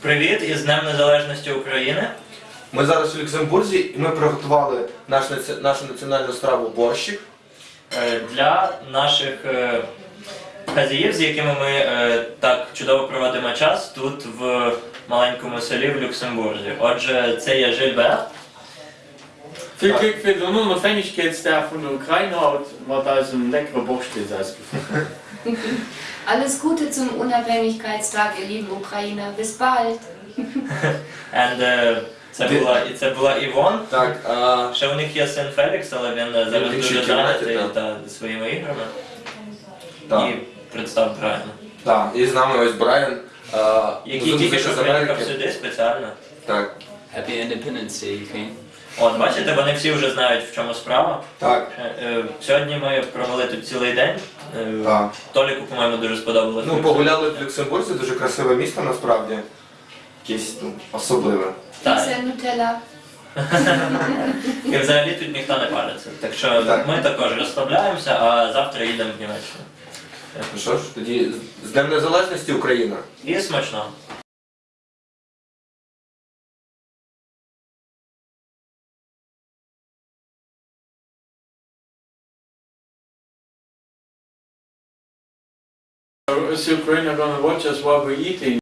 Привіт із Днем Незалежності України. Ми зараз у Люксембурзі і ми приготували наш, наці- нашу національну страву борщик. Е, Для наших е, хазяїв, з якими ми е, так чудово проводимо час тут в маленькому селі в Люксембурзі. Отже, це є Жильбер. Veel Glück für den Unabhängigkeitstag von der Ukraine und war da so ein leckerer Borscht jetzt ausgefunden. Alles Gute zum Unabhängigkeitstag, ihr lieben Ukrainer. Bis bald. And, е, це Ти- була, і це була Івон. Так, а, Ще у них є син Фелікс, але він е, зараз Він ще дуже в кімнаті, зайнятий так. та, своїми іграми. так, І представ правильно. так. І з нами ось Брайан. а, Який музик тільки що з Америки. приїхав сюди спеціально. Так, Happy Independence Day, Ukraine. От, бачите, вони всі вже знають, в чому справа. так, Е, е, Сьогодні ми провели тут цілий день. Е, так. Толіку, по-моєму, дуже сподобалось. Ну, погуляли в Люксембурзі, дуже красиве місто насправді. Якесь ну, особливе. Так. Pizza Nutella. І взагалі тут ніхто не париться. Так що Так. ми також розслабляємося, а завтра їдемо в Німеччину. Ну що ж, тоді з Днем Незалежності Україна. І смачно. Is Ukraine going to watch us while we're eating?